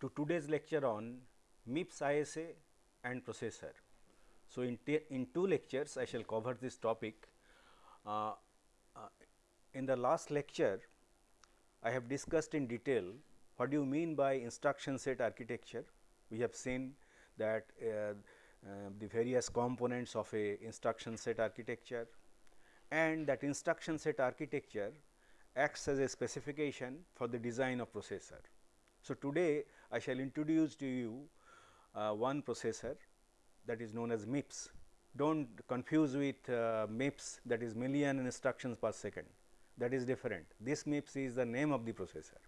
to today's lecture on MIPS ISA and processor. So, in, in two lectures I shall cover this topic. Uh, uh, in the last lecture I have discussed in detail what do you mean by instruction set architecture. We have seen that uh, uh the various components of a instruction set architecture and that instruction set architecture acts as a specification for the design of processor. So, today I shall introduce to you uh, one processor that is known as MIPS. Do not confuse with uh, MIPS that is million instructions per second that is different. This MIPS is the name of the processor.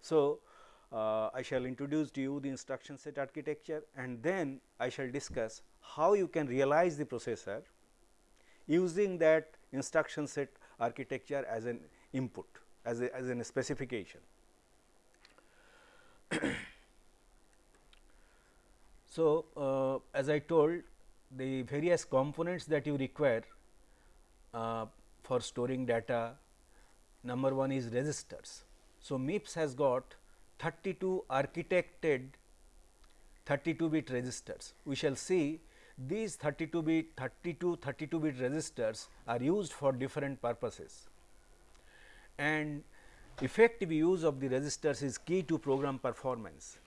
So, uh, I shall introduce to you the instruction set architecture and then I shall discuss how you can realize the processor using that instruction set architecture as an input as a as an specification. So, uh, as I told the various components that you require uh, for storing data number one is registers. So, MIPS has got 32 architected 32 bit registers. We shall see these 32 bit 32 32 bit registers are used for different purposes and effective use of the registers is key to program performance,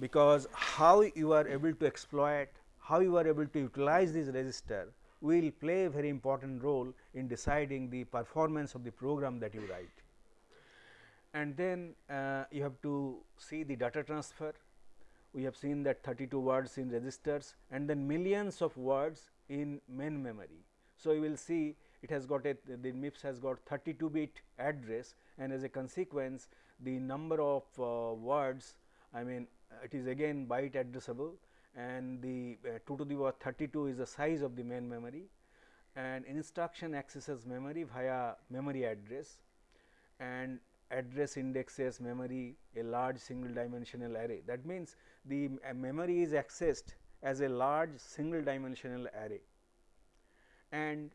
because how you are able to exploit, how you are able to utilize this register will play a very important role in deciding the performance of the program that you write. And then uh, you have to see the data transfer, we have seen that 32 words in registers and then millions of words in main memory. So, you will see it has got a the MIPS has got 32 bit address and as a consequence the number of uh, words I mean it is again byte addressable and the uh, 2 to the power 32 is the size of the main memory and instruction accesses memory via memory address and address indexes memory a large single dimensional array. That means, the uh, memory is accessed as a large single dimensional array and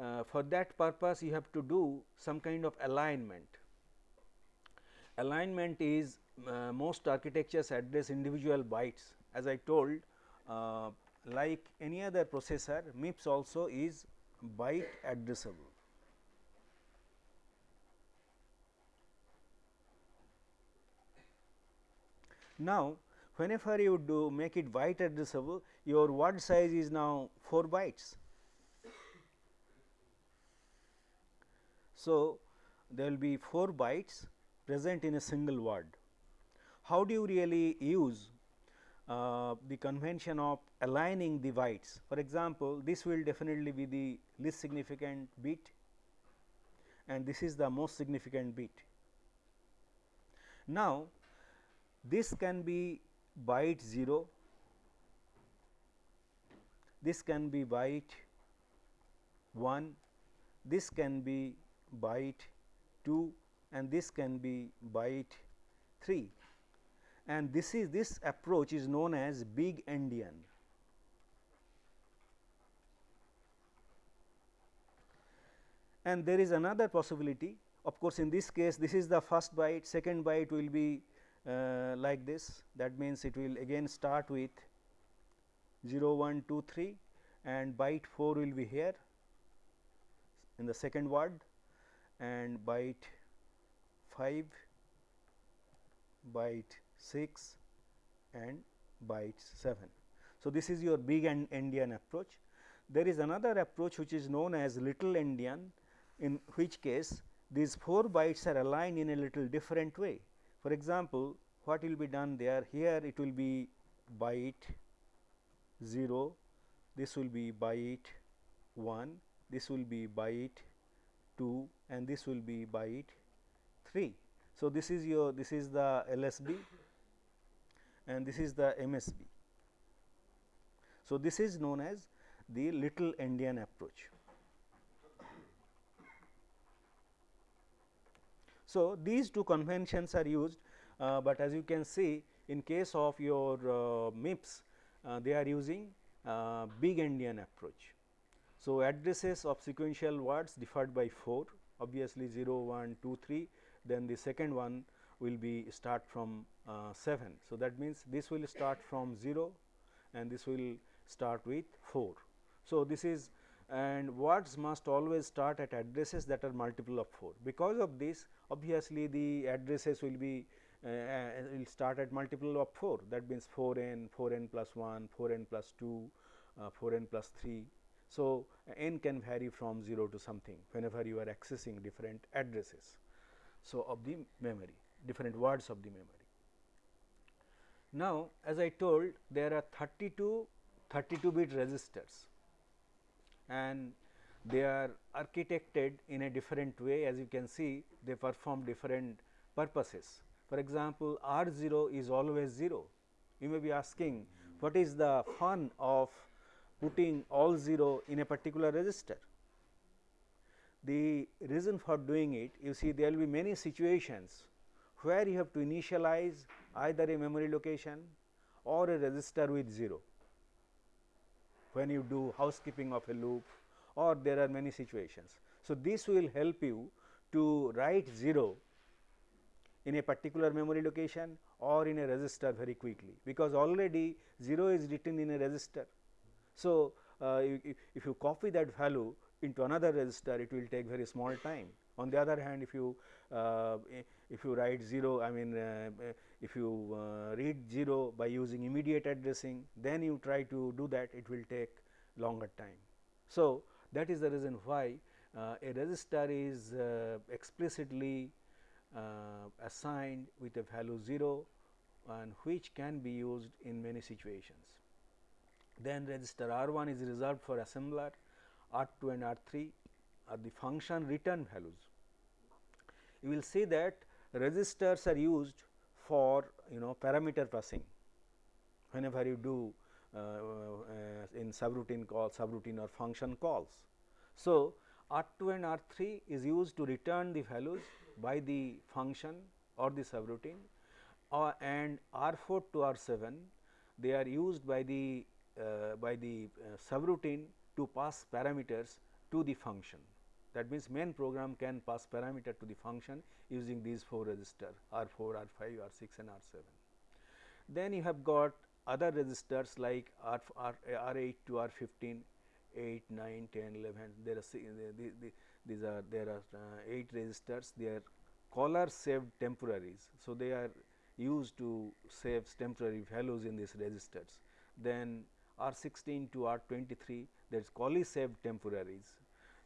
uh, for that purpose you have to do some kind of alignment. Alignment is uh, most architectures address individual bytes. As I told uh, like any other processor MIPS also is byte addressable. Now, whenever you do make it byte addressable your word size is now 4 bytes. So, there will be 4 bytes present in a single word. How do you really use uh, the convention of aligning the bytes? For example, this will definitely be the least significant bit and this is the most significant bit. Now, this can be byte 0, this can be byte 1, this can be byte 2 and this can be byte 3 and this is this approach is known as big endian. And there is another possibility. Of course, in this case this is the first byte. Second byte will be uh, like this. That means, it will again start with 0 1 2 3 and byte 4 will be here in the second word and byte 5, byte 6 and byte 7. So, this is your big endian approach. There is another approach which is known as little endian in which case these 4 bytes are aligned in a little different way. For example, what will be done there here it will be byte 0, this will be byte 1, this will be byte 2 and this will be byte 3. So, this is your this is the LSB and this is the MSB. So, this is known as the little endian approach. So, these two conventions are used, uh, but as you can see in case of your uh, MIPS uh, they are using uh, big endian approach. So, addresses of sequential words differed by 4 obviously 0, 1, 2, 3 then the second one will be start from uh, 7. So, that means this will start from 0 and this will start with 4. So, this is and words must always start at addresses that are multiple of 4. Because of this obviously, the addresses will be uh, uh will start at multiple of 4 that means 4 n, 4 n plus 1, 4 n plus 2, uh, 4 n plus 3. So, n can vary from 0 to something whenever you are accessing different addresses. So, of the memory different words of the memory. Now, as I told there are 32 32 bit registers and they are architected in a different way as you can see they perform different purposes. For example, R 0 is always 0. You may be asking what is the fun of putting all 0 in a particular register. The reason for doing it you see there will be many situations where you have to initialize either a memory location or a register with 0 when you do housekeeping of a loop or there are many situations. So, this will help you to write 0 in a particular memory location or in a register very quickly, because already 0 is written in a register. So, uh, if, if you copy that value into another register it will take very small time. On the other hand if you uh, if you write 0 I mean uh, if you uh, read 0 by using immediate addressing then you try to do that it will take longer time. So, that is the reason why uh, a register is uh, explicitly uh, assigned with a value 0 and which can be used in many situations. Then register R 1 is reserved for assembler, R 2 and R 3 are the function return values. You will see that registers are used for you know parameter passing whenever you do uh, uh, in subroutine call subroutine or function calls. So, R 2 and R 3 is used to return the values by the function or the subroutine uh, and R 4 to R 7 they are used by the uh, by the uh, subroutine to pass parameters to the function. That means, main program can pass parameter to the function using these 4 register R 4, R 5, R 6 and R 7. Then you have got other registers like R, R, R 8 to R 15, 8, 9, 10, 11, there are the, the, these are there are uh, 8 registers, they are caller saved temporaries. So, they are used to save temporary values in these registers. Then R 16 to R 23 that is callee saved temporaries,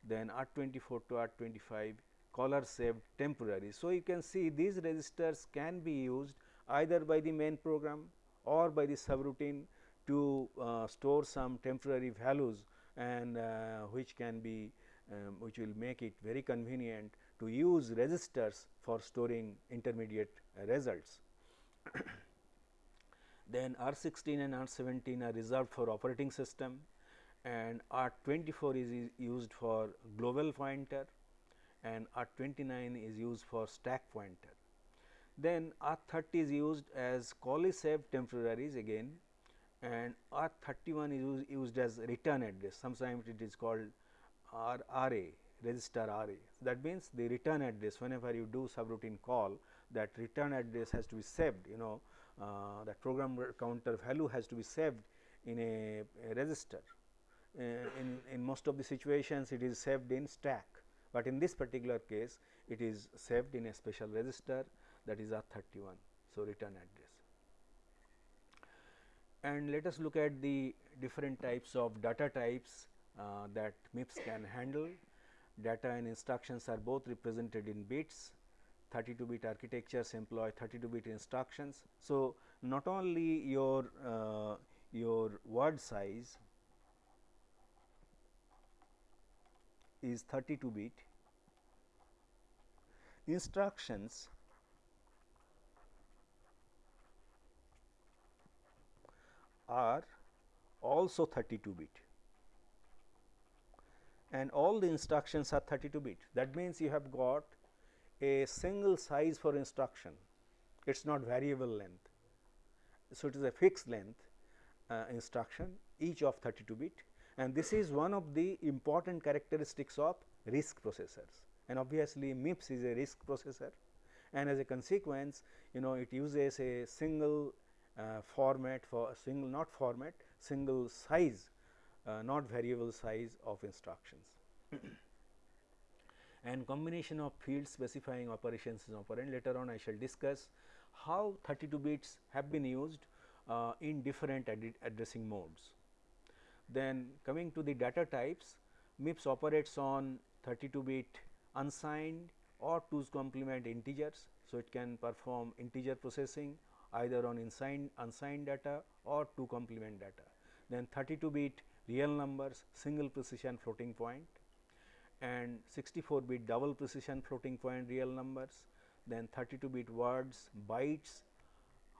then R 24 to R 25 caller saved temporaries. So, you can see these registers can be used either by the main program or by the subroutine to uh, store some temporary values and uh, which can be um, which will make it very convenient to use registers for storing intermediate uh, results. then R 16 and R 17 are reserved for operating system and R 24 is used for global pointer and R 29 is used for stack pointer. Then R 30 is used as callee saved temporaries again and R 31 is used, used as return address sometimes it is called R RA register RA. That means, the return address whenever you do subroutine call that return address has to be saved you know uh, that program counter value has to be saved in a, a register. Uh, in, in most of the situations it is saved in stack, but in this particular case it is saved in a special register that is R 31. So, return address and let us look at the different types of data types uh, that MIPS can handle. Data and instructions are both represented in bits 32 bit architectures employ 32 bit instructions. So, not only your uh, your word size is 32 bit instructions are also 32 bit and all the instructions are 32 bit. That means, you have got a single size for instruction, it is not variable length. So, it is a fixed length uh, instruction each of 32 bit and this is one of the important characteristics of RISC processors and obviously MIPS is a RISC processor and as a consequence you know it uses a single uh, format for a single not format single size uh, not variable size of instructions. And combination of field specifying operations is operand later on I shall discuss how 32 bits have been used uh, in different ad addressing modes. Then coming to the data types MIPS operates on 32 bit unsigned or 2's complement integers. So, it can perform integer processing either on unsigned, unsigned data or 2 complement data. Then 32 bit real numbers single precision floating point and 64 bit double precision floating point real numbers. Then 32 bit words bytes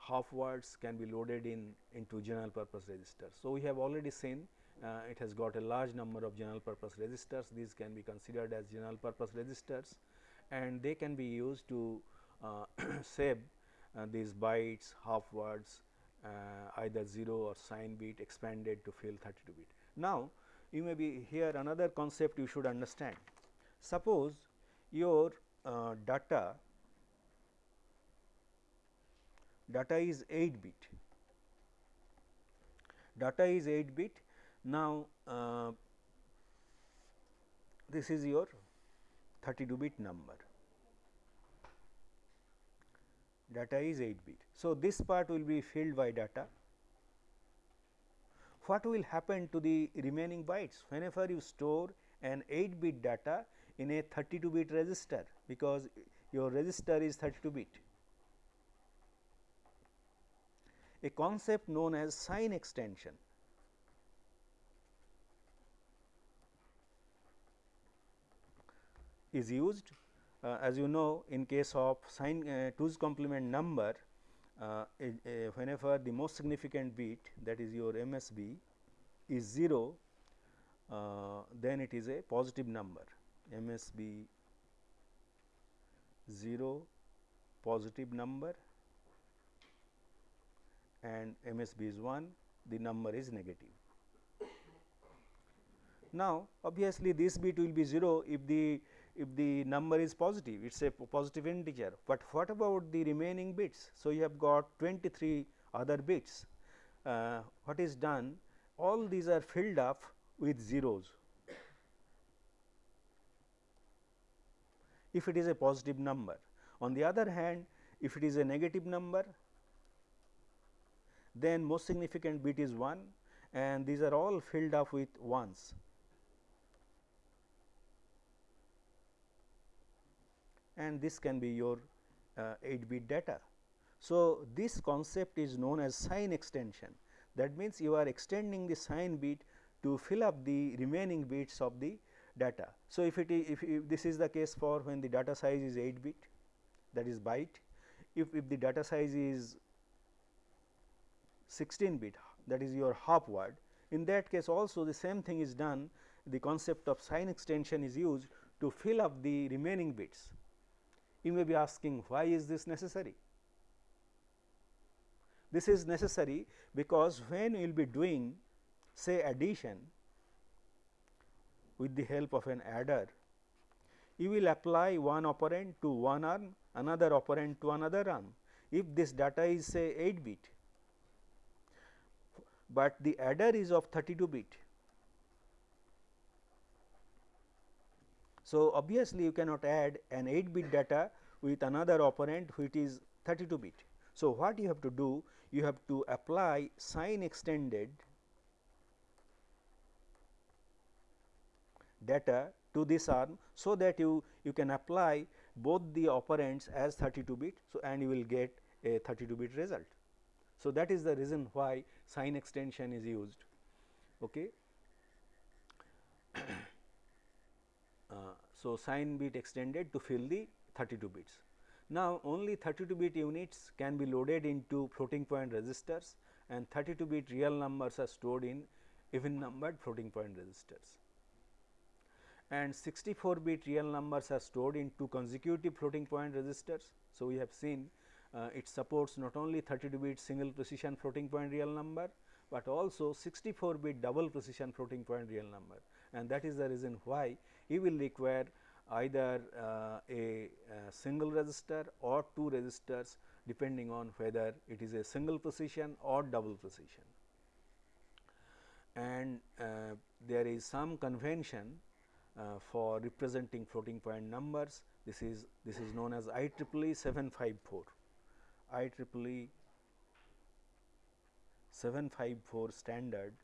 half words can be loaded in into general purpose registers. So, we have already seen uh, it has got a large number of general purpose registers these can be considered as general purpose registers and they can be used to uh, save uh, these bytes half words uh, either 0 or sign bit expanded to fill 32 bit. Now, you may be here another concept you should understand. Suppose your uh, data data is 8 bit data is 8 bit now, uh, this is your 32 bit number data is 8 bit. So, this part will be filled by data. What will happen to the remaining bytes whenever you store an 8 bit data in a 32 bit register because your register is 32 bit. A concept known as sign extension is used uh, as you know in case of sign uh, 2's complement number uh, whenever the most significant bit that is your MSB is 0 uh, then it is a positive number MSB 0 positive number and MSB is 1 the number is negative. Now, obviously, this bit will be 0 if the if the number is positive, it is a positive integer, but what about the remaining bits? So, you have got 23 other bits. Uh, what is done? All these are filled up with zeros. If it is a positive number. On the other hand, if it is a negative number, then most significant bit is 1 and these are all filled up with ones. And this can be your uh, 8 bit data. So, this concept is known as sign extension that means you are extending the sign bit to fill up the remaining bits of the data. So, if it if, if this is the case for when the data size is 8 bit that is byte if, if the data size is 16 bit that is your half word in that case also the same thing is done the concept of sign extension is used to fill up the remaining bits you may be asking why is this necessary? This is necessary because when you will be doing say addition with the help of an adder, you will apply one operand to one arm, another operand to another arm. If this data is say 8 bit, but the adder is of 32 bit. So, obviously, you cannot add an 8 bit data with another operand which is 32 bit. So, what you have to do? You have to apply sign extended data to this arm. So, that you, you can apply both the operands as 32 bit. So, and you will get a 32 bit result. So, that is the reason why sign extension is used. Okay. Uh, so, sign bit extended to fill the 32 bits. Now, only 32 bit units can be loaded into floating point registers and 32 bit real numbers are stored in even numbered floating point registers. And 64 bit real numbers are stored into consecutive floating point registers. So, we have seen uh, it supports not only 32 bit single precision floating point real number, but also 64 bit double precision floating point real number and that is the reason why you will require either uh, a uh, single register or two registers depending on whether it is a single precision or double precision. And uh, there is some convention uh, for representing floating point numbers. This is this is known as IEEE 754. IEEE 754 standard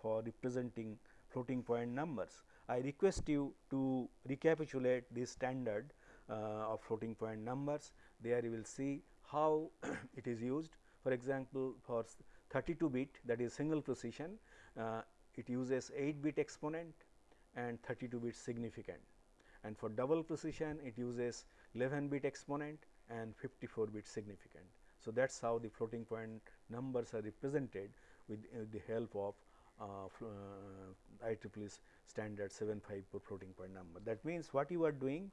for representing floating point numbers. I request you to recapitulate this standard uh, of floating point numbers. There you will see how it is used. For example, for 32 bit that is single precision, uh, it uses 8 bit exponent and 32 bit significant and for double precision it uses 11 bit exponent and 54 bit significant. So, that is how the floating point numbers are represented with, uh, the help of uh, uh, IEEE standard 754 floating point number. That means, what you are doing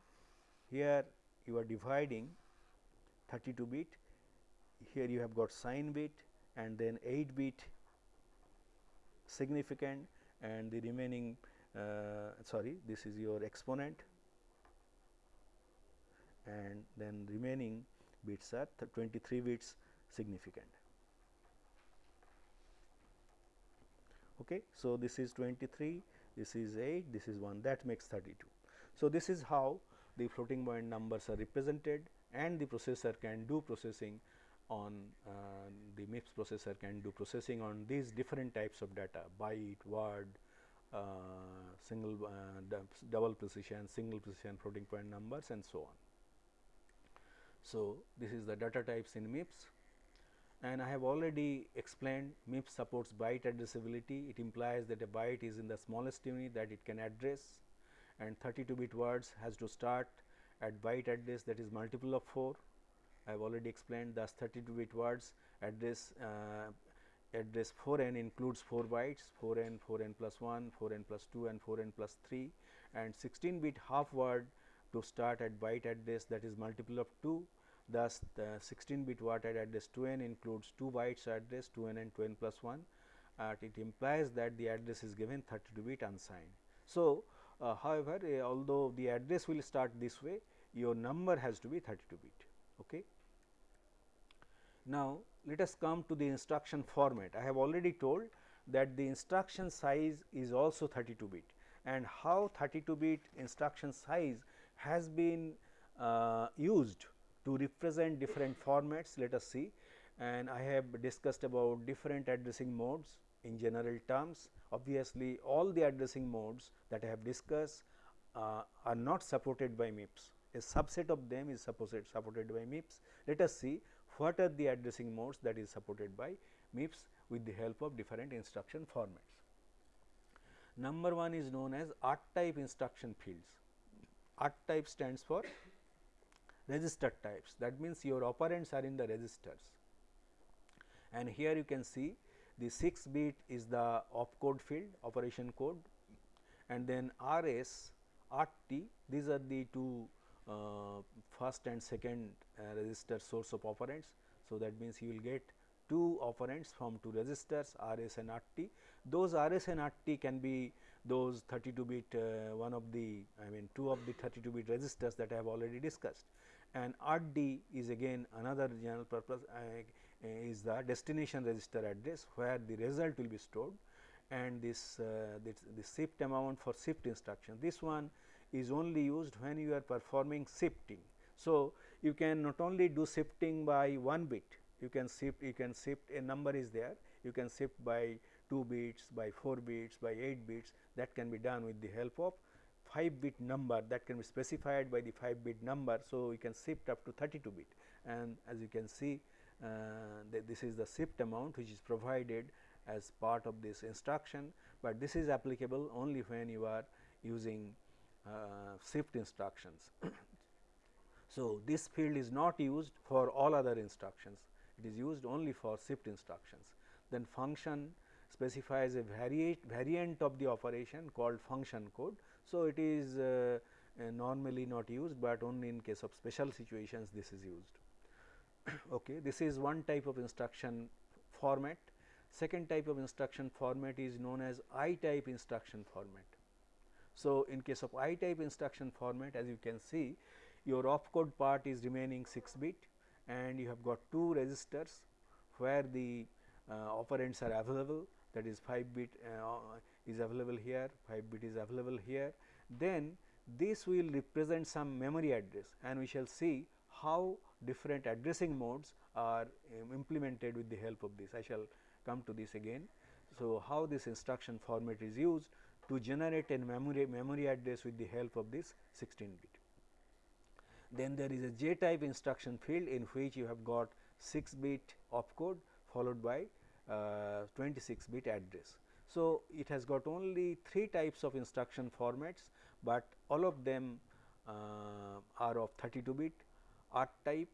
here you are dividing 32 bit, here you have got sign bit and then 8 bit significant and the remaining uh, sorry this is your exponent and then remaining bits are 23 bits significand. Okay. So, this is 23, this is 8, this is 1 that makes 32. So, this is how the floating point numbers are represented and the processor can do processing on uh, the MIPS processor can do processing on these different types of data byte, word, uh, single uh, double precision, single precision floating point numbers and so on. So, this is the data types in MIPS and I have already explained MIPS supports byte addressability. It implies that a byte is in the smallest unit that it can address and 32 bit words has to start at byte address that is multiple of 4. I have already explained thus 32 bit words address uh, address 4 n includes 4 bytes 4 n 4 n plus 1 4 n plus 2 and 4 n plus 3 and 16 bit half word to start at byte address that is multiple of 2. Thus, the 16 bit word at address 2 n includes 2 bytes address 2 n and 2 n plus 1. Uh, it implies that the address is given 32 bit unsigned. So, uh, however, uh, although the address will start this way, your number has to be 32 bit. Okay. Now, let us come to the instruction format. I have already told that the instruction size is also 32 bit and how 32 bit instruction size has been uh, used to represent different formats let us see and I have discussed about different addressing modes in general terms. Obviously, all the addressing modes that I have discussed uh, are not supported by MIPS. A subset of them is supported, supported by MIPS. Let us see what are the addressing modes that is supported by MIPS with the help of different instruction formats. Number 1 is known as R type instruction fields. R type stands for register types that means your operands are in the registers and here you can see the 6 bit is the opcode field operation code and then RS, RT these are the two uh, first and second uh, register source of operands. So, that means you will get two operands from two registers RS and RT. Those RS and RT can be those 32 bit uh, one of the I mean two of the 32 bit registers that I have already discussed and RD is again another general purpose uh, is the destination register address where the result will be stored and this, uh, this the shift amount for shift instruction. This one is only used when you are performing shifting. So, you can not only do shifting by one bit, you can shift you can shift a number is there you can shift by 2 bits by 4 bits by 8 bits that can be done with the help of 5 bit number that can be specified by the 5 bit number. So, we can shift up to 32 bit and as you can see uh, this is the shift amount which is provided as part of this instruction, but this is applicable only when you are using uh, shift instructions. so, this field is not used for all other instructions it is used only for shift instructions. Then function specifies a variate variant of the operation called function code. So, it is uh, uh, normally not used, but only in case of special situations this is used. okay. This is one type of instruction format. Second type of instruction format is known as I type instruction format. So, in case of I type instruction format as you can see your opcode part is remaining 6 bit and you have got two registers where the uh, operands are available that is 5 bit uh, is available here, 5 bit is available here. Then this will represent some memory address and we shall see how different addressing modes are um, implemented with the help of this. I shall come to this again. So, how this instruction format is used to generate a memory, memory address with the help of this 16 bit. Then there is a J type instruction field in which you have got 6 bit opcode followed by uh, 26 bit address. So, it has got only 3 types of instruction formats, but all of them uh, are of 32 bit R type,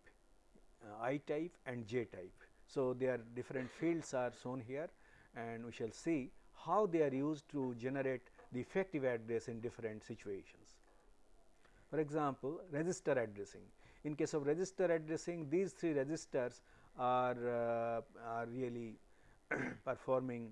uh, I type and J type. So, their different fields are shown here and we shall see how they are used to generate the effective address in different situations. For example, register addressing. In case of register addressing, these three registers are, uh, are really performing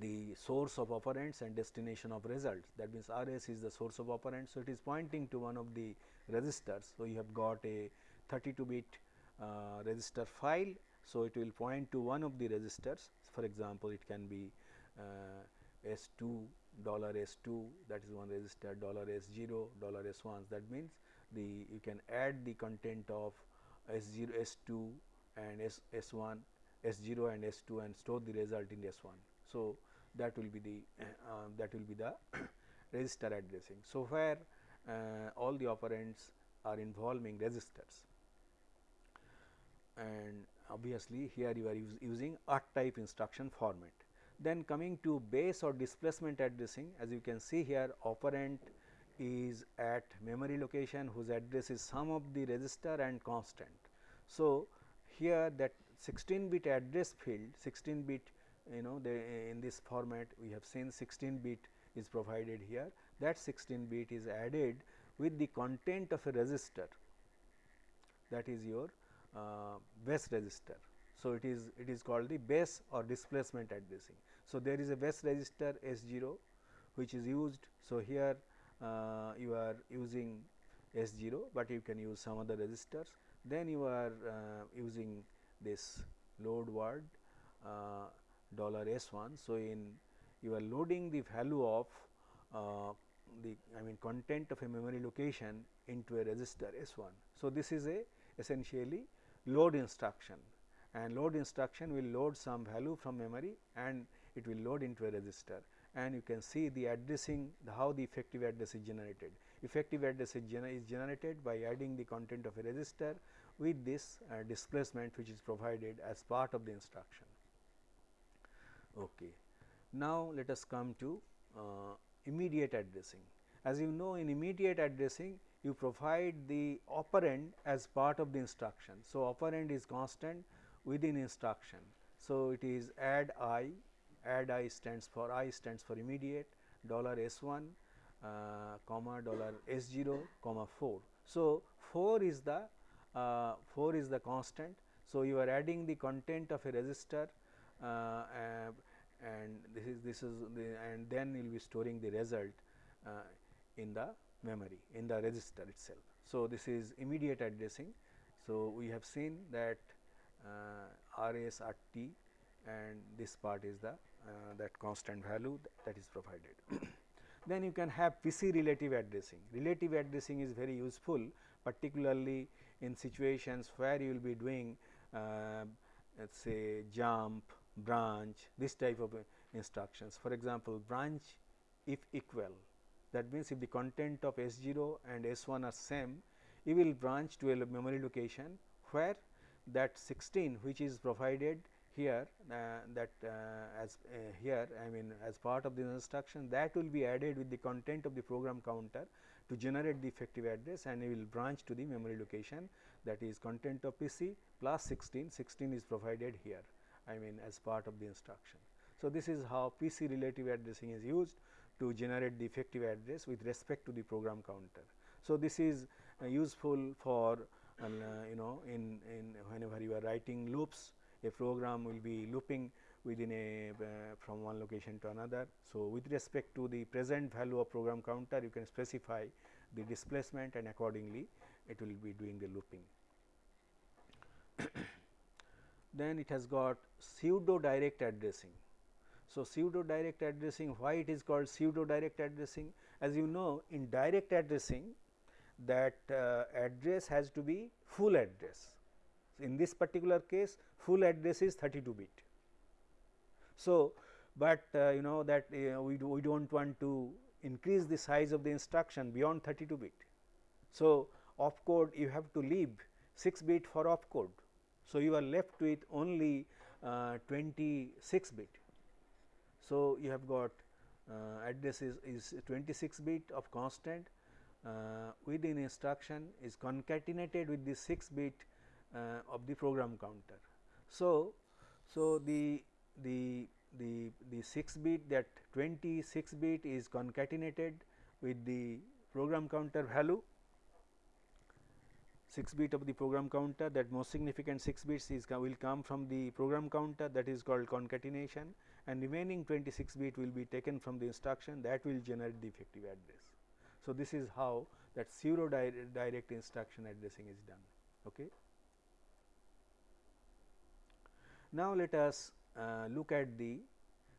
the source of operands and destination of results. That means, R s is the source of operands. So, it is pointing to one of the registers. So, you have got a 32 bit uh, register file. So, it will point to one of the registers. For example, it can be uh, S 2 dollar S 2 that is one register dollar S 0 dollar S 1 that means the you can add the content of S 0 S 2 and S S 1 S 0 and S 2 and store the result in S 1. So, that will be the uh, that will be the register addressing. So, where uh, all the operands are involving registers and obviously, here you are us using R type instruction format. Then coming to base or displacement addressing as you can see here operand is at memory location whose address is sum of the register and constant. So, here that 16 bit address field 16 bit you know in this format we have seen 16 bit is provided here that 16 bit is added with the content of a register that is your uh, base register. So, it is it is called the base or displacement addressing. So, there is a base register S 0 which is used. So, here uh, you are using S 0, but you can use some other registers. Then you are uh, using this load word uh, dollar S 1. So, in you are loading the value of uh, the I mean content of a memory location into a register S 1. So, this is a essentially load instruction and load instruction will load some value from memory and it will load into a register and you can see the addressing the how the effective address is generated. Effective address is, gener is generated by adding the content of a register with this uh, displacement which is provided as part of the instruction. Okay. Now, let us come to uh, immediate addressing. As you know in immediate addressing you provide the operand as part of the instruction. So, operand is constant within instruction. So, it is add i, add i stands for i stands for immediate dollar s 1 uh, comma dollar s 0 comma 4. So, 4 is the uh, 4 is the constant. So, you are adding the content of a register uh, and this is this is the and then you will be storing the result uh, in the memory in the register itself. So, this is immediate addressing. So, we have seen that uh, R s R t and this part is the uh, that constant value that is provided. then you can have PC relative addressing. Relative addressing is very useful particularly in situations where you will be doing uh, let us say jump, branch this type of uh, instructions. For example, branch if equal that means if the content of S 0 and S 1 are same you will branch to a memory location where that 16 which is provided here uh, that uh, as uh, here I mean as part of the instruction that will be added with the content of the program counter to generate the effective address and you will branch to the memory location that is content of PC plus 16, 16 is provided here I mean as part of the instruction. So, this is how PC relative addressing is used to generate the effective address with respect to the program counter. So, this is uh, useful for uh, you know in, in whenever you are writing loops a program will be looping within a uh, from one location to another. So, with respect to the present value of program counter you can specify the displacement and accordingly it will be doing the looping. Then it has got pseudo direct addressing. So, pseudo direct addressing why it is called pseudo direct addressing as you know in direct addressing that uh, address has to be full address. In this particular case full address is 32 bit. So, but uh, you know that uh, we, do, we do not want to increase the size of the instruction beyond 32 bit. So, opcode you have to leave 6 bit for opcode. So, you are left with only uh, 26 bit. So, you have got uh, address is, is 26 bit of constant uh, within instruction is concatenated with the 6 bit uh, of the program counter. So, so the the the the 6 bit that 26 bit is concatenated with the program counter value 6 bit of the program counter that most significant 6 bits is will come from the program counter that is called concatenation and remaining 26 bit will be taken from the instruction that will generate the effective address. So, this is how that pseudo direct instruction addressing is done. Okay. Now, let us uh, look at the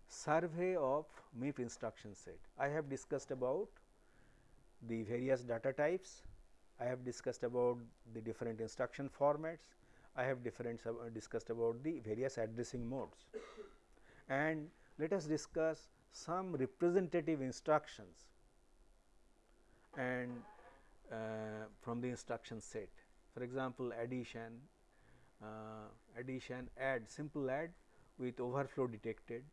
survey of MIP instruction set. I have discussed about the various data types, I have discussed about the different instruction formats, I have different uh, discussed about the various addressing modes and let us discuss some representative instructions and uh, from the instruction set. For example, addition, uh, addition add simple add with overflow detected,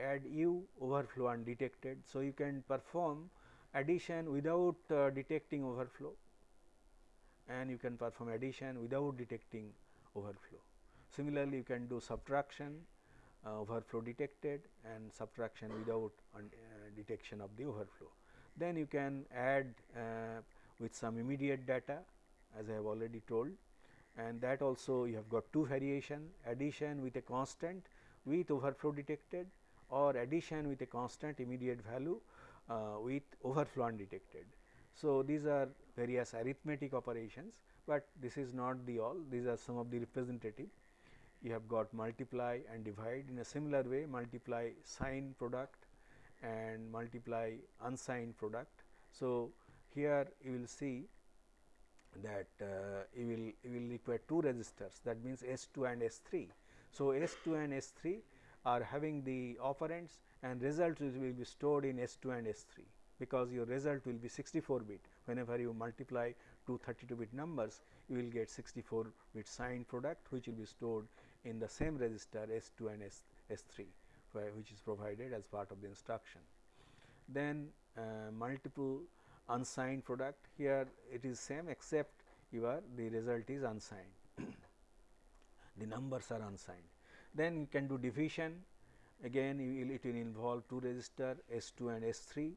add u overflow undetected. So, you can perform addition without uh, detecting overflow and you can perform addition without detecting overflow. Similarly, you can do subtraction uh, overflow detected and subtraction without uh, detection of the overflow. Then you can add uh, with some immediate data as I have already told and that also you have got two variation addition with a constant with overflow detected or addition with a constant immediate value uh, with overflow undetected. So, these are various arithmetic operations, but this is not the all. These are some of the representative. You have got multiply and divide. In a similar way multiply sign product and multiply unsigned product. So, here you will see that uh, you will you will require two registers. That means S 2 and S 3. So, S 2 and S 3 are having the operands and results will be stored in S 2 and S 3 because your result will be 64 bit whenever you multiply two 32 bit numbers you will get 64 bit signed product which will be stored in the same register S 2 and S, S 3 which is provided as part of the instruction. Then uh, multiple unsigned product here it is same except your the result is unsigned the numbers are unsigned. Then you can do division again will, it will involve two register S 2 and S 3 uh,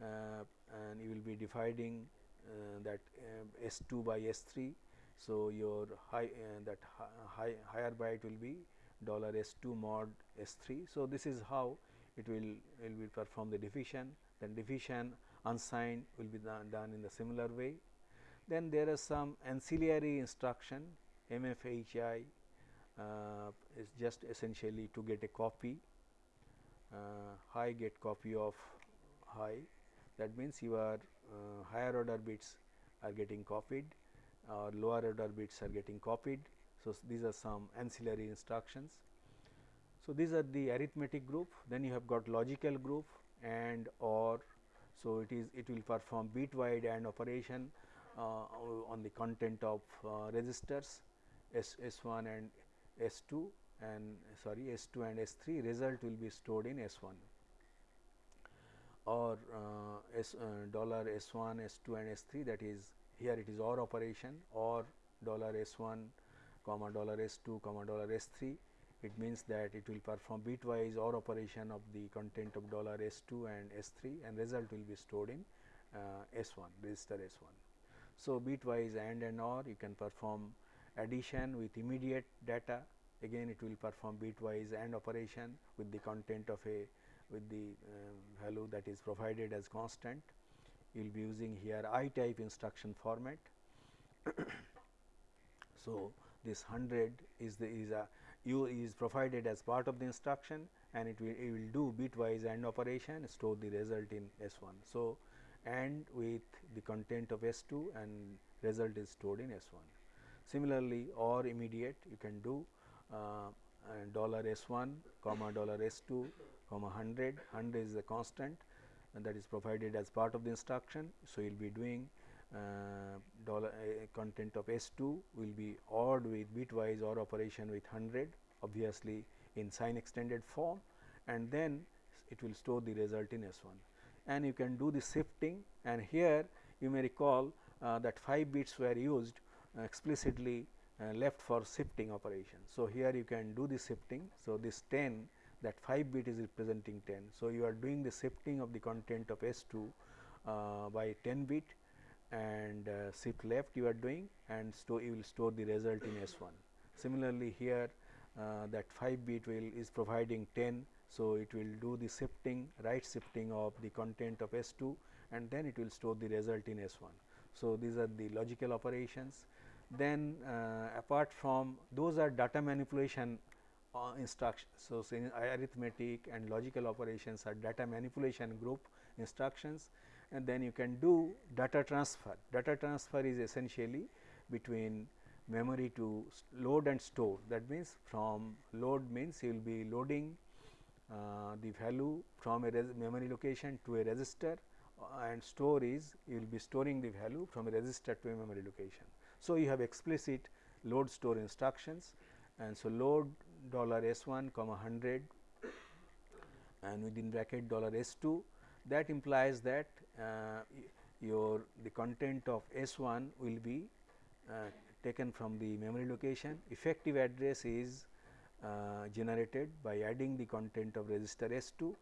and you will be dividing uh, that uh, S 2 by S 3. So, your high uh, that high, higher byte will be dollar S 2 mod S 3. So, this is how it will will be perform the division then division unsigned will be done, done in the similar way. Then there is some ancillary instruction MFHI uh, is just essentially to get a copy uh, high get copy of high that means your uh, higher order bits are getting copied or lower order bits are getting copied. So, these are some ancillary instructions. So, these are the arithmetic group then you have got logical group and or so it is it will perform bitwise AND operation uh, on the content of uh, registers S, S1 and S2 and sorry S2 and S3 result will be stored in S1 or uh, S uh, dollar S1, S2 and S3 that is here it is OR operation or dollar S1 comma dollar S2 comma dollar S3 it means that it will perform bitwise OR operation of the content of dollar S2 and S3 and result will be stored in uh, S1 register S1. So, bitwise AND and OR you can perform addition with immediate data again it will perform bitwise AND operation with the content of a with the uh, value that is provided as constant you will be using here I type instruction format. so, this 100 is the is a u is provided as part of the instruction and it will, it will do bitwise AND operation store the result in S 1. So, AND with the content of S 2 and result is stored in S 1. Similarly, OR immediate you can do uh, dollar S 1 comma dollar S 2 comma 100, 100 is a constant and that is provided as part of the instruction. So, you will be doing uh, dollar uh, content of S 2 will be ORed with bitwise OR operation with 100 obviously in sign extended form and then it will store the result in S 1 and you can do the shifting and here you may recall uh, that 5 bits were used explicitly uh, left for shifting operation. So, here you can do the shifting. So, this 10 that 5 bit is representing 10. So, you are doing the shifting of the content of S 2 uh, by 10 bit and uh, shift left you are doing and store you will store the result in S 1. Similarly, here uh, that 5 bit will is providing 10. So, it will do the shifting right shifting of the content of S 2 and then it will store the result in S 1. So, these are the logical operations. Then uh, apart from those are data manipulation uh, instructions. So, arithmetic and logical operations are data manipulation group instructions and then you can do data transfer. Data transfer is essentially between memory to load and store that means from load means you will be loading uh, the value from a memory location to a register uh, and store is you will be storing the value from a register to a memory location. So, you have explicit load store instructions and so load dollar S 1 comma 100 and within bracket dollar S 2 that implies that uh, your the content of S 1 will be uh, taken from the memory location. Effective address is uh, generated by adding the content of register S 2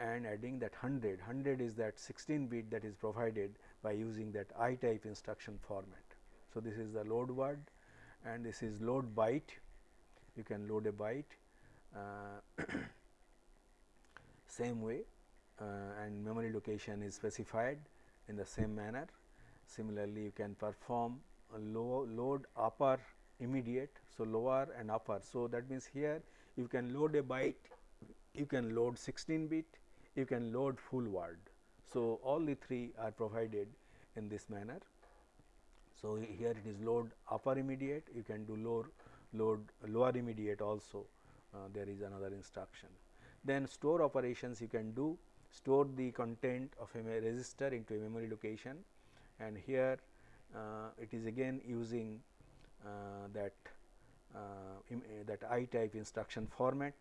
and adding that 100, 100 is that 16 bit that is provided by using that I type instruction format. So, this is the load word and this is load byte, you can load a byte uh, same way uh, and memory location is specified in the same manner. Similarly, you can perform a low load upper immediate. So, lower and upper. So, that means here you can load a byte, you can load 16 bit, you can load full word. So, all the three are provided in this manner. So, here it is load upper immediate, you can do load, load lower immediate also uh, there is another instruction. Then store operations you can do store the content of a register into a memory location and here uh, it is again using uh, that uh, that I type instruction format.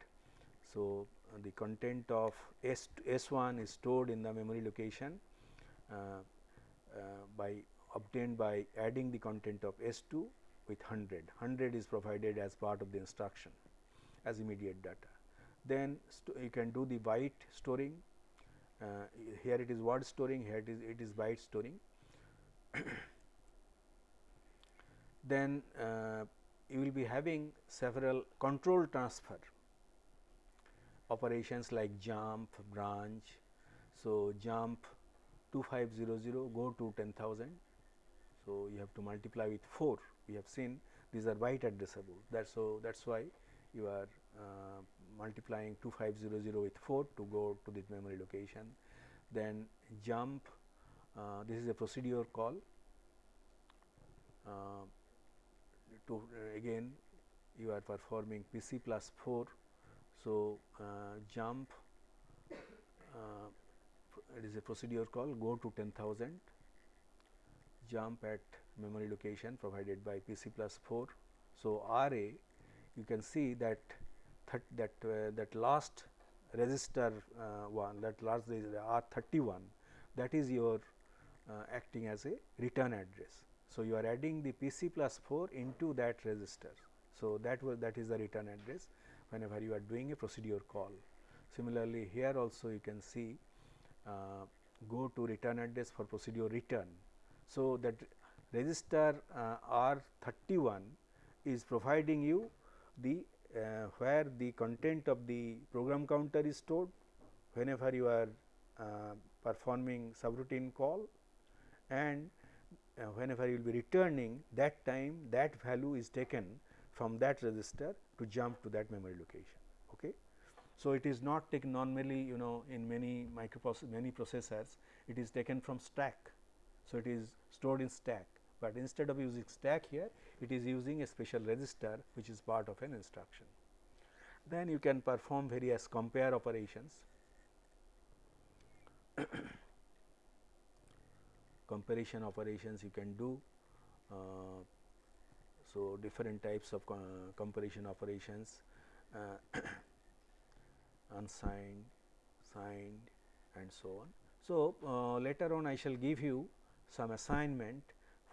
So, the content of S S 1 is stored in the memory location by obtained by adding the content of S 2 with 100. 100 is provided as part of the instruction as immediate data. Then you can do the byte storing. Uh, here it is word storing, here it is it is byte storing. then uh, you will be having several control transfer operations like jump, branch. So, jump 2500 go to 10,000. So, you have to multiply with 4 we have seen these are byte addressable that so that is why you are uh, multiplying 2500 with 4 to go to this memory location. Then jump uh, this is a procedure call uh, to uh, again you are performing PC plus 4. So, uh, jump uh, it is a procedure call go to 10,000 jump at memory location provided by PC plus 4. So, RA you can see that that uh, that last register uh, one that last R 31 that is your uh, acting as a return address. So, you are adding the PC plus 4 into that register. So, that was that is the return address whenever you are doing a procedure call. Similarly, here also you can see uh, go to return address for procedure return. So, that register uh, R 31 is providing you the uh, where the content of the program counter is stored whenever you are uh, performing subroutine call and uh, whenever you will be returning that time that value is taken from that register to jump to that memory location. Okay. So, it is not taken normally you know in many microprocessors many processors it is taken from stack. So, it is stored in stack, but instead of using stack here it is using a special register which is part of an instruction. Then you can perform various compare operations comparison operations you can do. Uh, so, different types of comparison operations uh, unsigned, signed and so on. So, uh, later on I shall give you some assignment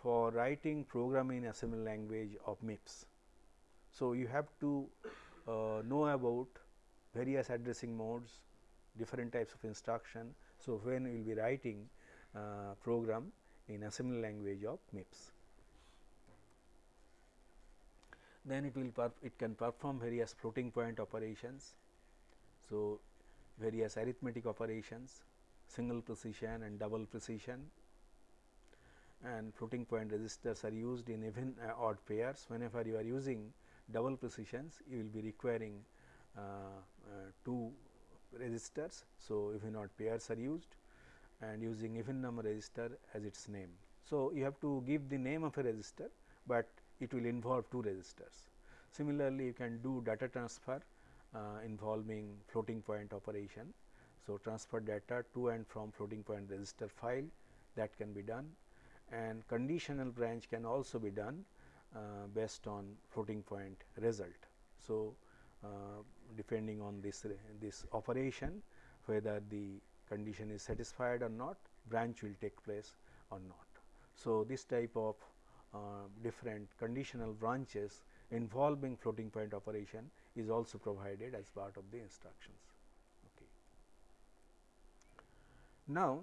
for writing program in assembly language of MIPS. So, you have to uh, know about various addressing modes, different types of instruction. So, when you will be writing uh, program in assembly language of MIPS. Then it will it can perform various floating point operations. So, various arithmetic operations, single precision and double precision and floating point registers are used in even uh, odd pairs. Whenever you are using double precisions, you will be requiring uh, uh, two registers. So, even odd pairs are used and using even number register as its name. So, you have to give the name of a register, but it will involve two registers. Similarly, you can do data transfer uh, involving floating point operation. So, transfer data to and from floating point register file that can be done and conditional branch can also be done uh, based on floating point result. So, uh, depending on this this operation whether the condition is satisfied or not branch will take place or not. So, this type of uh, different conditional branches involving floating point operation is also provided as part of the instructions. Okay. Now,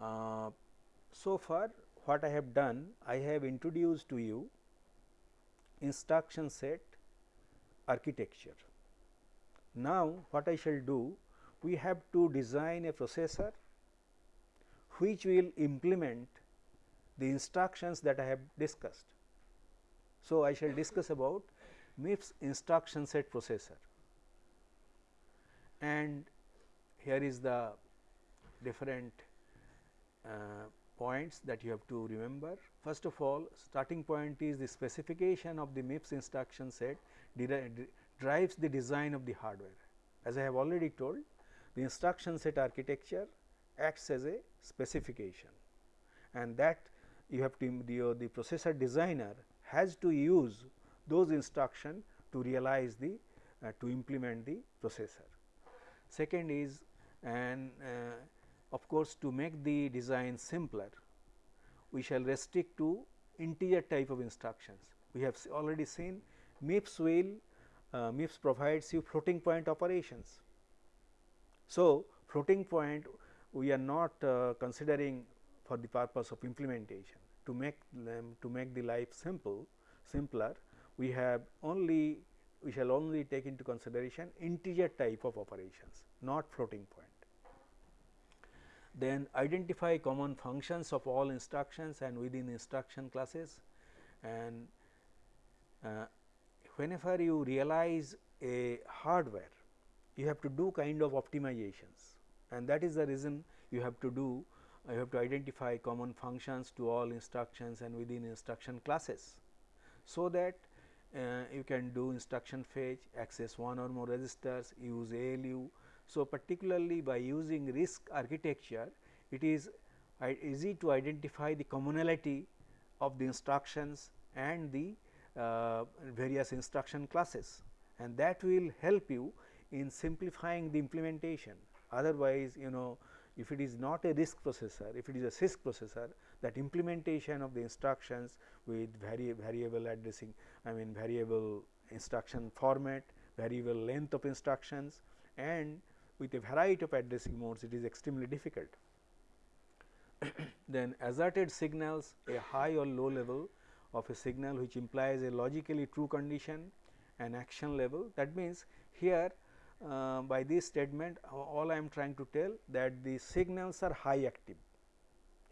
uh, so far what I have done, I have introduced to you instruction set architecture. Now, what I shall do, we have to design a processor which will implement the instructions that I have discussed. So, I shall discuss about MIPS instruction set processor and here is the different uh, points that you have to remember. First of all starting point is the specification of the MIPS instruction set drives the design of the hardware. As I have already told the instruction set architecture acts as a specification and that you have to the, the processor designer has to use those instruction to realize the uh, to implement the processor. Second is and uh, of course, to make the design simpler we shall restrict to integer type of instructions. We have already seen MIPS will uh, MIPS provides you floating point operations. So, floating point we are not uh, considering for the purpose of implementation to make them to make the life simple simpler we have only we shall only take into consideration integer type of operations not floating point. Then identify common functions of all instructions and within instruction classes and uh, whenever you realize a hardware you have to do kind of optimizations and that is the reason you have to do you have to identify common functions to all instructions and within instruction classes. So, that uh, you can do instruction fetch, access one or more registers, use ALU. So, particularly by using RISC architecture, it is easy to identify the commonality of the instructions and the uh, various instruction classes and that will help you in simplifying the implementation. Otherwise, you know if it is not a RISC processor, if it is a CISC processor that implementation of the instructions with vari variable addressing, I mean variable instruction format, variable length of instructions and with a variety of addressing modes it is extremely difficult. then asserted signals a high or low level of a signal which implies a logically true condition and action level. That means, here uh, by this statement all I am trying to tell that the signals are high active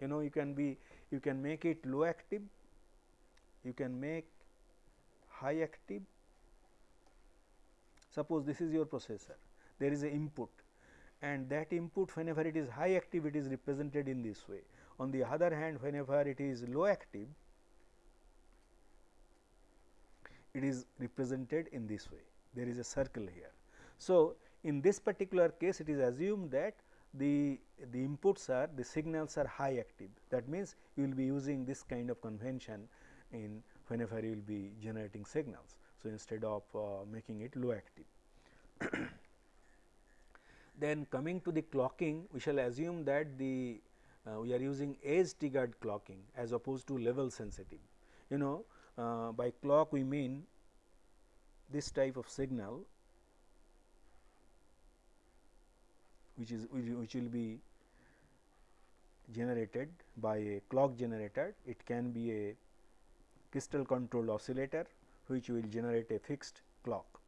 you know you can be you can make it low active, you can make high active. Suppose this is your processor, there is a input and that input whenever it is high active it is represented in this way. On the other hand whenever it is low active it is represented in this way there is a circle here. So, in this particular case it is assumed that the, the inputs are the signals are high active that means you will be using this kind of convention in whenever you will be generating signals. So, instead of uh, making it low active. then coming to the clocking we shall assume that the uh, we are using edge triggered clocking as opposed to level sensitive. You know uh, by clock we mean this type of signal which is which will be generated by a clock generator. It can be a crystal controlled oscillator which will generate a fixed clock.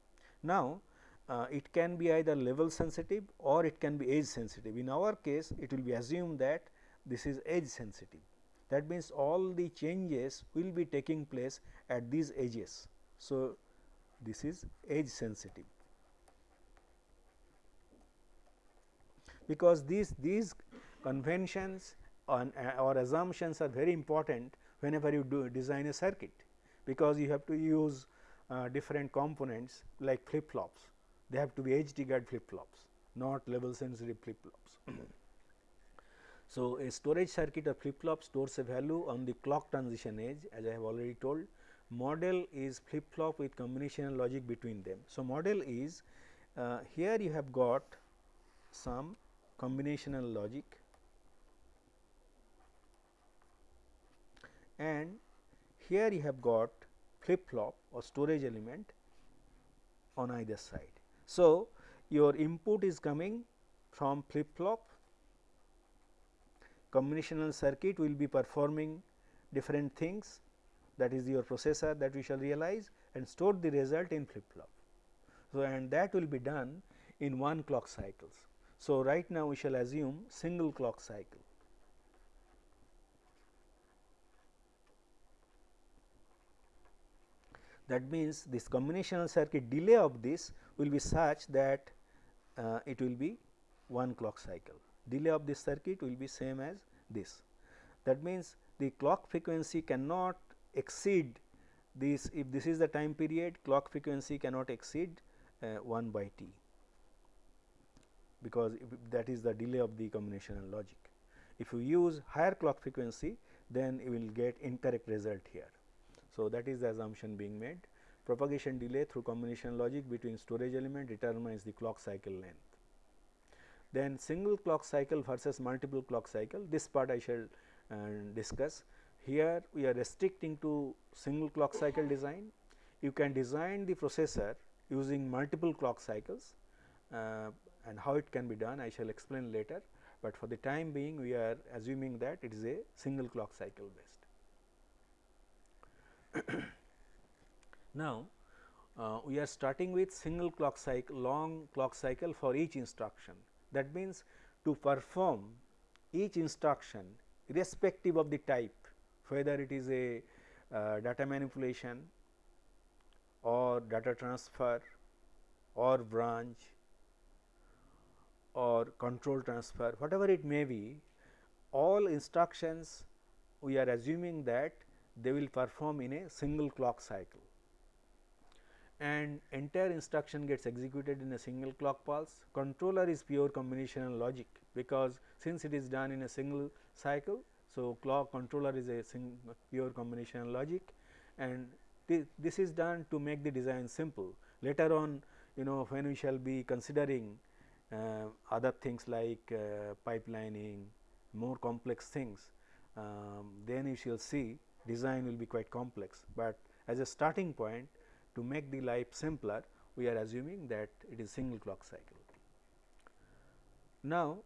Now, uh, it can be either level sensitive or it can be edge sensitive. In our case, it will be assumed that this is edge sensitive. That means, all the changes will be taking place at these edges. So, this is edge sensitive. Because these, these conventions on, uh, or assumptions are very important whenever you do design a circuit, because you have to use uh, different components like flip flops. They have to be edge triggered flip flops, not level sensitive flip flops. so, a storage circuit or flip flop stores a value on the clock transition edge as I have already told model is flip flop with combinational logic between them. So, model is uh, here you have got some combinational logic and here you have got flip flop or storage element on either side. So, your input is coming from flip flop combinational circuit will be performing different things that is your processor that we shall realize and store the result in flip flop. So, and that will be done in one clock cycles. So, right now we shall assume single clock cycle. That means, this combinational circuit delay of this will be such that uh, it will be one clock cycle. Delay of this circuit will be same as this. That means, the clock frequency cannot exceed this if this is the time period clock frequency cannot exceed uh, 1 by t because that is the delay of the combinational logic. If you use higher clock frequency then you will get incorrect result here. So, that is the assumption being made propagation delay through combination logic between storage element determines the clock cycle length. Then single clock cycle versus multiple clock cycle this part I shall uh, discuss here we are restricting to single clock cycle design. You can design the processor using multiple clock cycles uh, and how it can be done I shall explain later, but for the time being we are assuming that it is a single clock cycle based. now, uh, we are starting with single clock cycle long clock cycle for each instruction. That means, to perform each instruction irrespective of the type whether it is a uh, data manipulation or data transfer or branch or control transfer whatever it may be all instructions we are assuming that they will perform in a single clock cycle and entire instruction gets executed in a single clock pulse. Controller is pure combinational logic because since it is done in a single cycle so, clock controller is a pure combinational logic and th this is done to make the design simple. Later on you know when we shall be considering uh, other things like uh, pipelining, more complex things, um, then you shall see design will be quite complex, but as a starting point to make the life simpler we are assuming that it is single clock cycle. Now,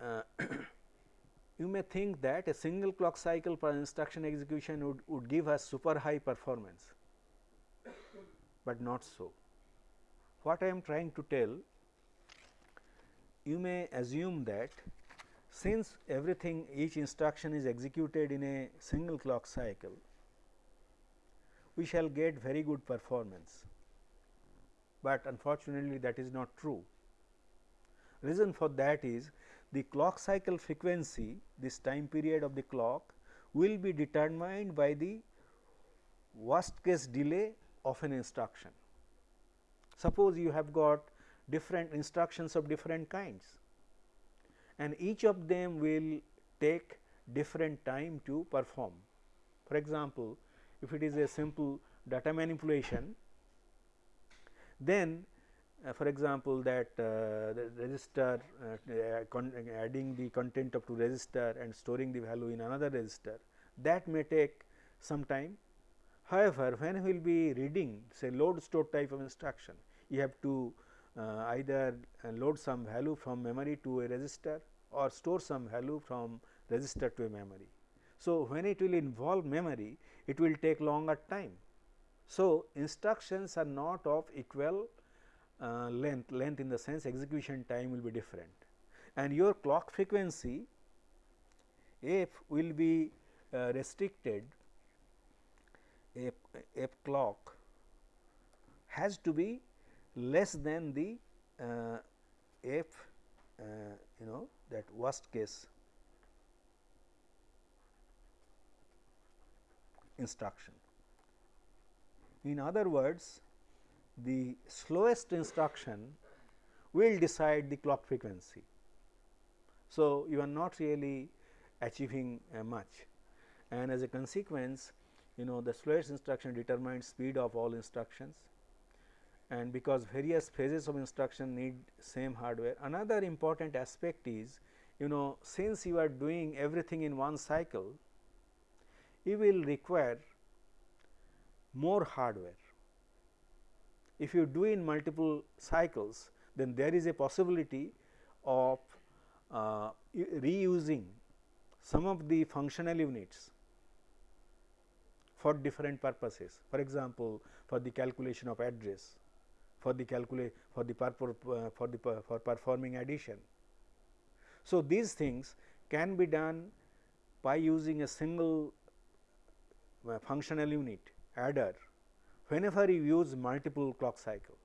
uh, you may think that a single clock cycle per instruction execution would, would give us super high performance, but not so. What I am trying to tell, you may assume that since everything each instruction is executed in a single clock cycle, we shall get very good performance, but unfortunately that is not true. Reason for that is the clock cycle frequency this time period of the clock will be determined by the worst case delay of an instruction. Suppose you have got different instructions of different kinds and each of them will take different time to perform. For example, if it is a simple data manipulation, then uh, for example, that uh, the register uh, adding the content of two register and storing the value in another register that may take some time. However, when we will be reading say load store type of instruction, you have to uh, either uh, load some value from memory to a register or store some value from register to a memory. So, when it will involve memory, it will take longer time. So, instructions are not of equal uh, length, length in the sense execution time will be different and your clock frequency f will be uh, restricted f, f clock has to be less than the uh, f uh, you know that worst case instruction. In other words, the slowest instruction will decide the clock frequency. So, you are not really achieving uh, much and as a consequence you know the slowest instruction determines speed of all instructions and because various phases of instruction need same hardware. Another important aspect is you know since you are doing everything in one cycle, you will require more hardware. If you do in multiple cycles, then there is a possibility of uh, reusing some of the functional units for different purposes. For example, for the calculation of address for the calculate for the uh, for the for performing addition. So, these things can be done by using a single uh, functional unit adder whenever you use multiple clock cycle.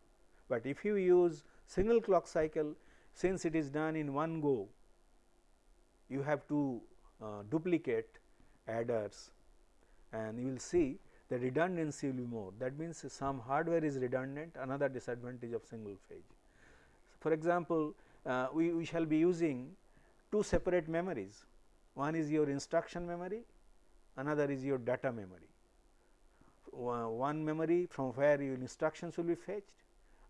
But if you use single clock cycle since it is done in one go you have to uh, duplicate adders and you will see the redundancy will be more. That means, some hardware is redundant another disadvantage of single phase. For example, uh, we, we shall be using two separate memories one is your instruction memory another is your data memory. One memory from where your instructions will be fetched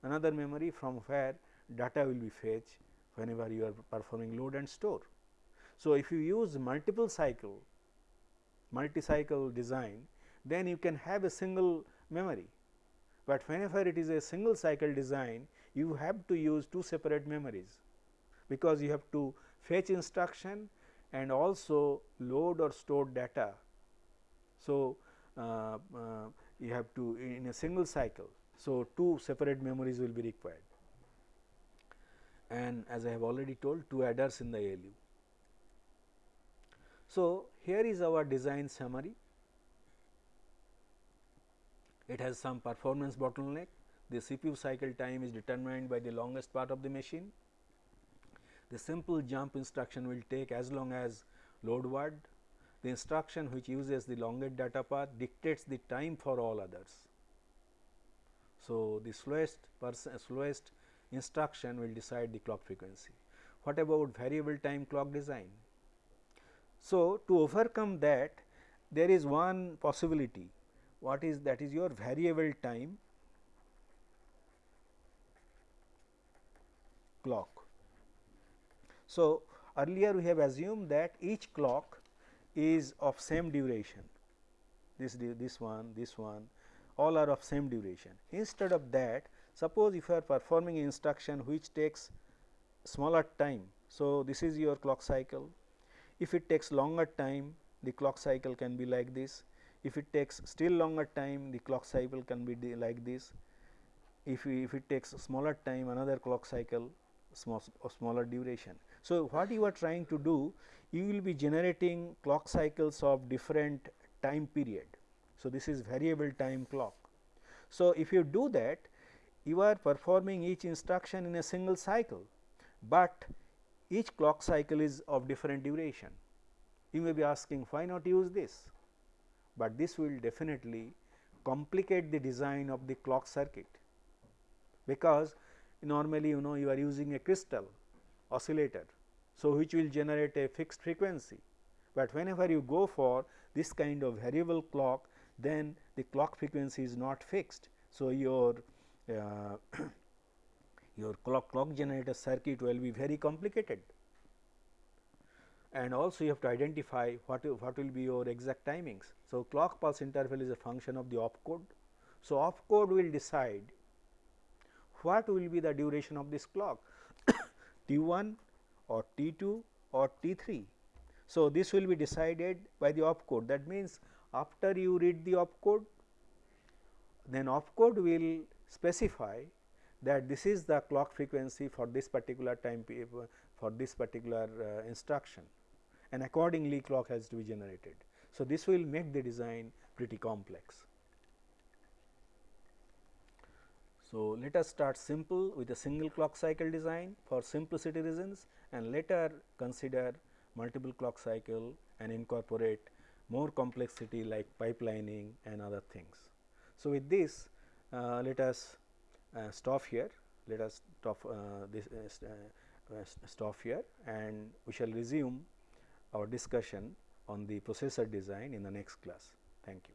another memory from where data will be fetched whenever you are performing load and store. So, if you use multiple cycle multi cycle design then you can have a single memory. But whenever it is a single cycle design, you have to use two separate memories, because you have to fetch instruction and also load or store data. So, uh, uh, you have to in a single cycle. So, two separate memories will be required and as I have already told two adders in the ALU. So, here is our design summary. It has some performance bottleneck. The CPU cycle time is determined by the longest part of the machine. The simple jump instruction will take as long as load word. The instruction which uses the longest data path dictates the time for all others. So, the slowest slowest instruction will decide the clock frequency. What about variable time clock design? So, to overcome that there is one possibility what is that is your variable time clock. So, earlier we have assumed that each clock is of same duration this this one this one all are of same duration. Instead of that suppose if you are performing instruction which takes smaller time. So, this is your clock cycle if it takes longer time the clock cycle can be like this if it takes still longer time the clock cycle can be like this. If, if it takes smaller time another clock cycle small, smaller duration. So, what you are trying to do you will be generating clock cycles of different time period. So, this is variable time clock. So, if you do that you are performing each instruction in a single cycle, but each clock cycle is of different duration. You may be asking why not use this, but this will definitely complicate the design of the clock circuit, because normally you know you are using a crystal oscillator. So, which will generate a fixed frequency, but whenever you go for this kind of variable clock then the clock frequency is not fixed. So, your uh, your clock clock generator circuit will be very complicated and also you have to identify what what will be your exact timings. So, clock pulse interval is a function of the opcode. So, opcode will decide what will be the duration of this clock T 1 or T 2 or T 3. So, this will be decided by the opcode that means, after you read the opcode then opcode will specify that this is the clock frequency for this particular time for this particular uh, instruction and accordingly clock has to be generated. So, this will make the design pretty complex. So, let us start simple with a single clock cycle design for simplicity reasons and later consider multiple clock cycle and incorporate more complexity like pipelining and other things. So, with this uh, let us uh, stop here, let us stop uh, this uh, uh, stop here and we shall resume our discussion on the processor design in the next class. Thank you.